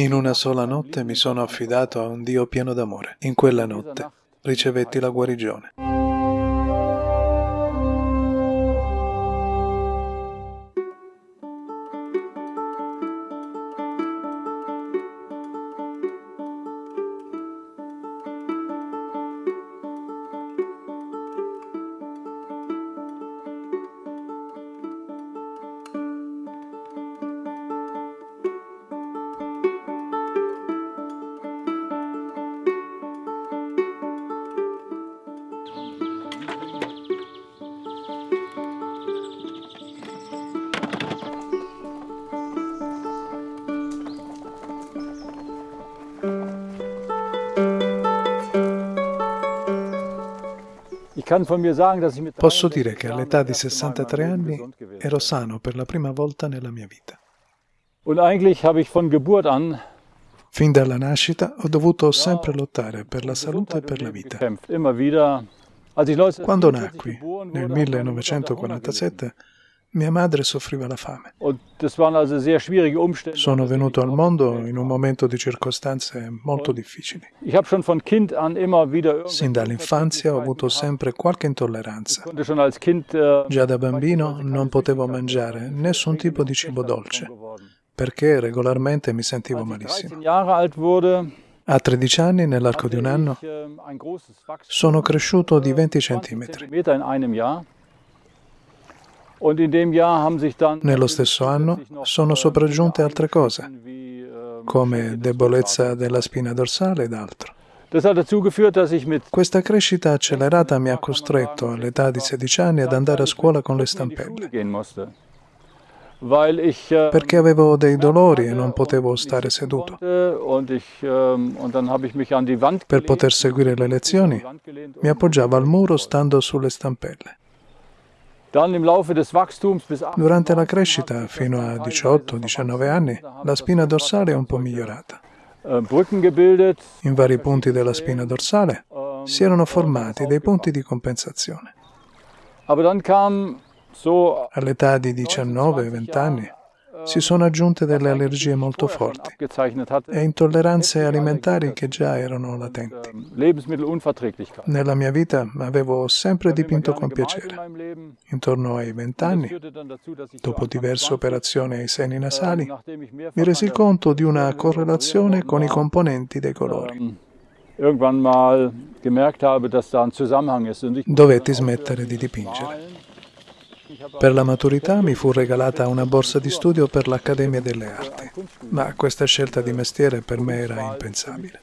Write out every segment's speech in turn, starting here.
In una sola notte mi sono affidato a un Dio pieno d'amore. In quella notte ricevetti la guarigione. Posso dire che all'età di 63 anni ero sano per la prima volta nella mia vita. Fin dalla nascita ho dovuto sempre lottare per la salute e per la vita. Quando nacqui, nel 1947, mia madre soffriva la fame. Sono venuto al mondo in un momento di circostanze molto difficili. Sin dall'infanzia ho avuto sempre qualche intolleranza. Già da bambino non potevo mangiare nessun tipo di cibo dolce, perché regolarmente mi sentivo malissimo. A 13 anni, nell'arco di un anno, sono cresciuto di 20 centimetri. Nello stesso anno sono sopraggiunte altre cose, come debolezza della spina dorsale ed altro. Questa crescita accelerata mi ha costretto all'età di 16 anni ad andare a scuola con le stampelle, perché avevo dei dolori e non potevo stare seduto. Per poter seguire le lezioni mi appoggiavo al muro stando sulle stampelle. Durante la crescita, fino a 18-19 anni, la spina dorsale è un po' migliorata. Äh, In vari punti della spina dorsale si erano formati dei punti di compensazione. All'età di 19-20 anni si sono aggiunte delle allergie molto forti e intolleranze alimentari che già erano latenti. Nella mia vita avevo sempre dipinto con piacere. Intorno ai vent'anni, dopo diverse operazioni ai seni nasali, mi resi conto di una correlazione con i componenti dei colori. Dovetti smettere di dipingere. Per la maturità mi fu regalata una borsa di studio per l'Accademia delle Arti, ma questa scelta di mestiere per me era impensabile.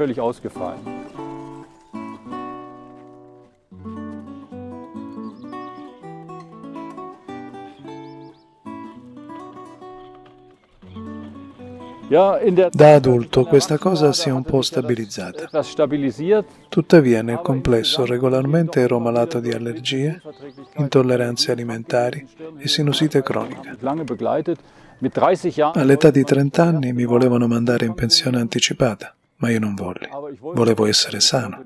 Da adulto questa cosa si è un po' stabilizzata. Tuttavia nel complesso regolarmente ero malato di allergie, intolleranze alimentari e sinusite cronica. All'età di 30 anni mi volevano mandare in pensione anticipata, ma io non volli. Volevo essere sano.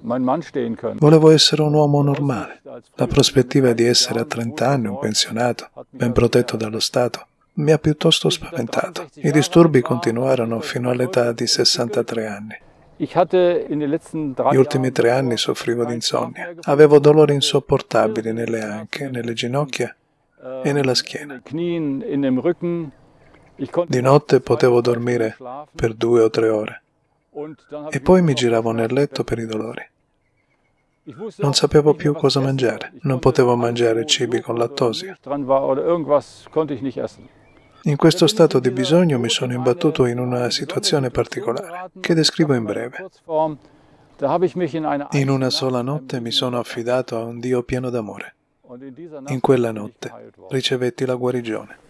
Volevo essere un uomo normale. La prospettiva di essere a 30 anni un pensionato, ben protetto dallo Stato, mi ha piuttosto spaventato. I disturbi continuarono fino all'età di 63 anni. Gli ultimi tre anni soffrivo di insonnia. Avevo dolori insopportabili nelle anche, nelle ginocchia e nella schiena. Di notte potevo dormire per due o tre ore e poi mi giravo nel letto per i dolori. Non sapevo più cosa mangiare, non potevo mangiare cibi con lattosio. In questo stato di bisogno mi sono imbattuto in una situazione particolare, che descrivo in breve. In una sola notte mi sono affidato a un Dio pieno d'amore. In quella notte ricevetti la guarigione.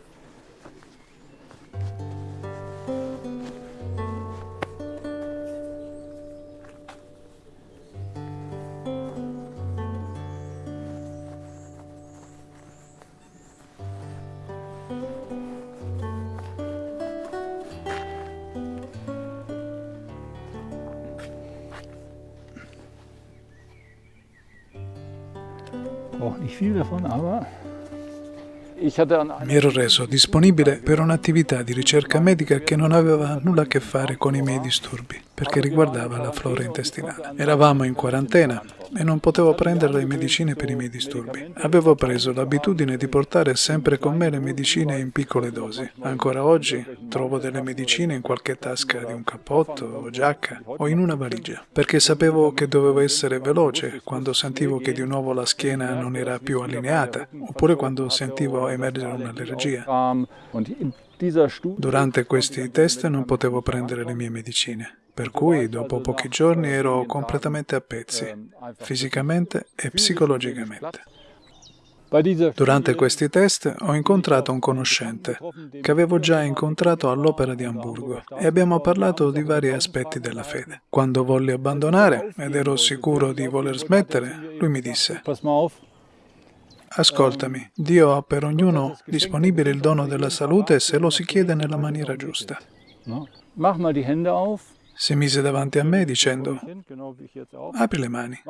Nicht viel davon, aber Mi ero reso disponibile per un'attività di ricerca medica che non aveva nulla a che fare con i miei disturbi, perché riguardava la flora intestinale. Eravamo in quarantena e non potevo prendere le medicine per i miei disturbi. Avevo preso l'abitudine di portare sempre con me le medicine in piccole dosi. Ancora oggi trovo delle medicine in qualche tasca di un cappotto o giacca o in una valigia, perché sapevo che dovevo essere veloce quando sentivo che di nuovo la schiena non era più allineata, oppure quando sentivo emergere un'allergia. Durante questi test non potevo prendere le mie medicine, per cui dopo pochi giorni ero completamente a pezzi, fisicamente e psicologicamente. Durante questi test ho incontrato un conoscente che avevo già incontrato all'Opera di Amburgo e abbiamo parlato di vari aspetti della fede. Quando volli abbandonare ed ero sicuro di voler smettere, lui mi disse Ascoltami, Dio ha per ognuno disponibile il dono della salute se lo si chiede nella maniera giusta. Si mise davanti a me dicendo, apri le mani.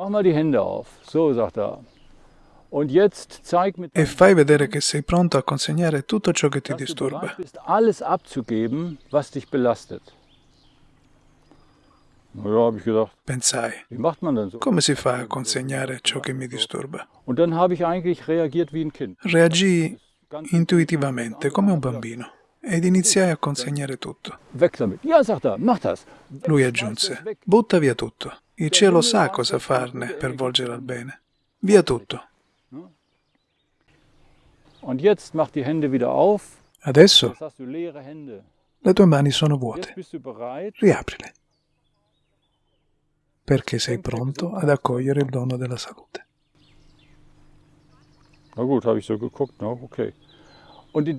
E fai vedere che sei pronto a consegnare tutto ciò che ti disturba. Pensai, come si fa a consegnare ciò che mi disturba? Reagii intuitivamente, come un bambino, ed iniziai a consegnare tutto. Lui aggiunse, butta via tutto. Il cielo sa cosa farne per volgere al bene. Via tutto. Adesso le tue mani sono vuote. Riaprile perché sei pronto ad accogliere il dono della salute.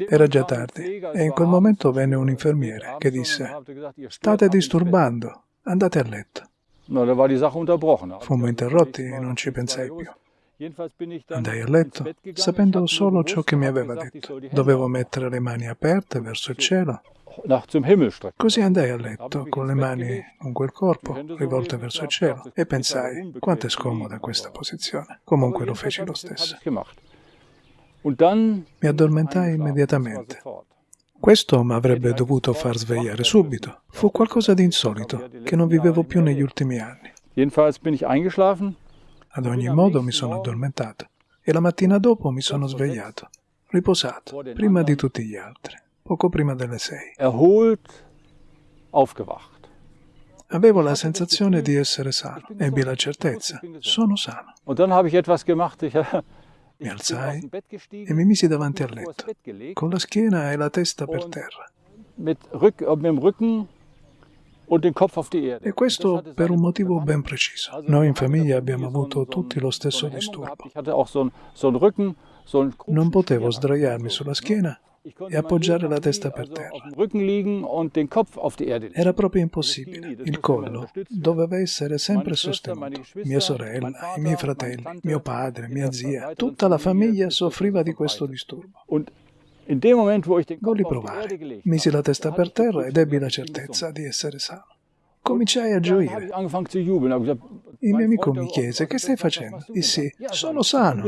Era già tardi e in quel momento venne un infermiere che disse state disturbando, andate a letto. Fummo interrotti e non ci pensai più. Andai a letto, sapendo solo ciò che mi aveva detto. Dovevo mettere le mani aperte verso il cielo. Così andai a letto, con le mani con quel corpo, rivolte verso il cielo, e pensai, quanto è scomoda questa posizione. Comunque lo feci lo stesso. Mi addormentai immediatamente. Questo mi avrebbe dovuto far svegliare subito. Fu qualcosa di insolito, che non vivevo più negli ultimi anni. Ad ogni modo mi sono addormentato e la mattina dopo mi sono svegliato, riposato, prima di tutti gli altri, poco prima delle sei. Avevo la sensazione di essere sano, ebbi la certezza, sono sano. Mi alzai e mi misi davanti al letto, con la schiena e la testa per terra. E questo per un motivo ben preciso. Noi in famiglia abbiamo avuto tutti lo stesso disturbo. Non potevo sdraiarmi sulla schiena e appoggiare la testa per terra. Era proprio impossibile. Il collo doveva essere sempre sostenuto. Mia sorella, i miei fratelli, mio padre, mia zia, tutta la famiglia soffriva di questo disturbo. Volli provare. Misi la testa per terra ed ebbi la certezza di essere sano. Cominciai a gioire. Il mio amico mi chiese, che stai facendo? Dissi, sono sano.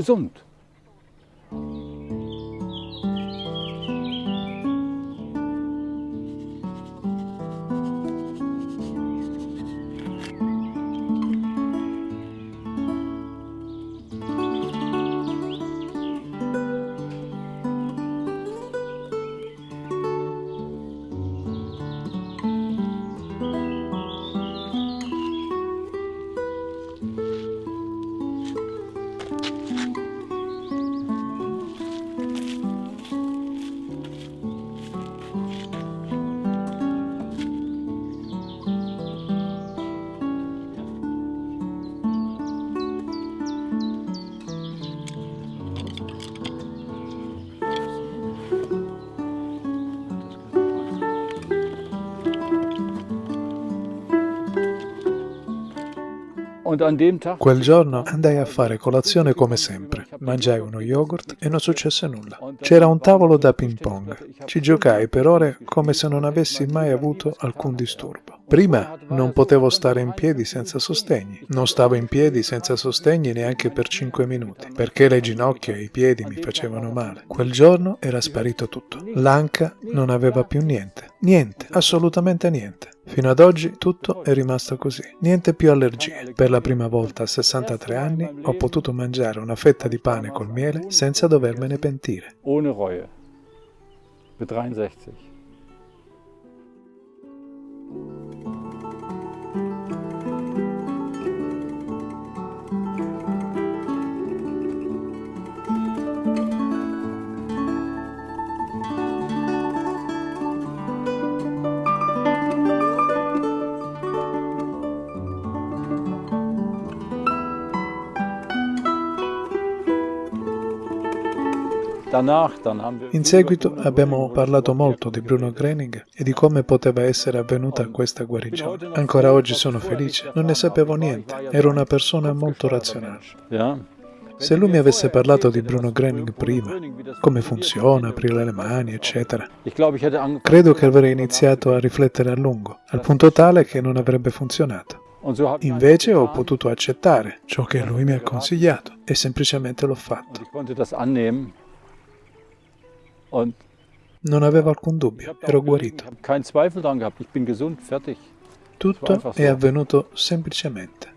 Quel giorno andai a fare colazione come sempre. Mangiai uno yogurt e non successe nulla. C'era un tavolo da ping pong. Ci giocai per ore come se non avessi mai avuto alcun disturbo. Prima non potevo stare in piedi senza sostegni. Non stavo in piedi senza sostegni neanche per cinque minuti, perché le ginocchia e i piedi mi facevano male. Quel giorno era sparito tutto. L'anca non aveva più niente. Niente, assolutamente niente. Fino ad oggi tutto è rimasto così. Niente più allergie. Per la prima volta a 63 anni ho potuto mangiare una fetta di pane col miele senza dovermene pentire. Ohne Reue. Mit 63. In seguito abbiamo parlato molto di Bruno Grening e di come poteva essere avvenuta questa guarigione. Ancora oggi sono felice, non ne sapevo niente, ero una persona molto razionale. Se lui mi avesse parlato di Bruno Grening prima, come funziona, aprire le mani, eccetera, credo che avrei iniziato a riflettere a lungo, al punto tale che non avrebbe funzionato. Invece ho potuto accettare ciò che lui mi ha consigliato e semplicemente l'ho fatto. Non avevo alcun dubbio, ero guarito. Tutto è avvenuto semplicemente.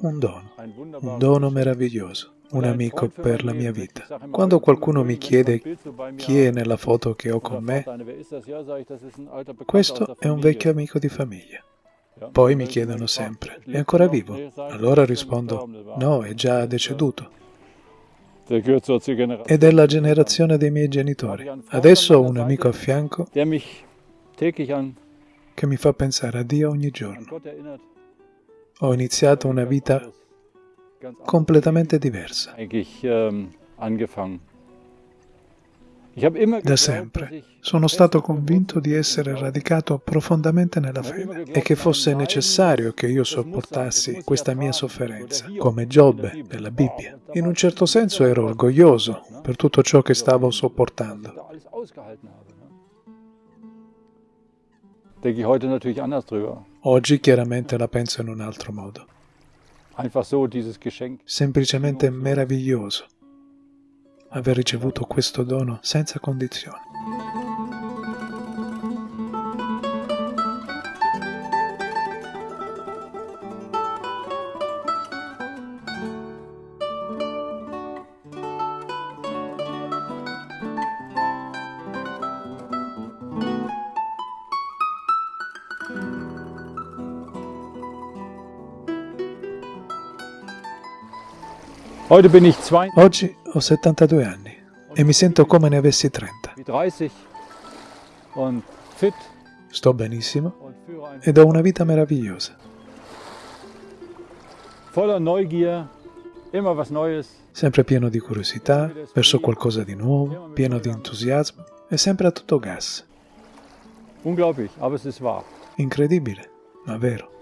Un dono, un dono meraviglioso, un amico per la mia vita. Quando qualcuno mi chiede chi è nella foto che ho con me, questo è un vecchio amico di famiglia. Poi mi chiedono sempre, è ancora vivo? Allora rispondo, no, è già deceduto e della generazione dei miei genitori. Adesso ho un amico a fianco che mi fa pensare a Dio ogni giorno. Ho iniziato una vita completamente diversa. Da sempre. sono stato convinto di essere radicato profondamente nella fede e che fosse necessario che io sopportassi questa mia sofferenza, come Giobbe nella Bibbia. In un certo senso ero orgoglioso per tutto ciò che stavo sopportando. Oggi chiaramente la penso in un altro modo. Semplicemente meraviglioso aver ricevuto questo dono senza condizioni. Oggi ho 72 anni e mi sento come ne avessi 30. Sto benissimo ed ho una vita meravigliosa. Sempre pieno di curiosità, verso qualcosa di nuovo, pieno di entusiasmo e sempre a tutto gas. Incredibile, ma vero.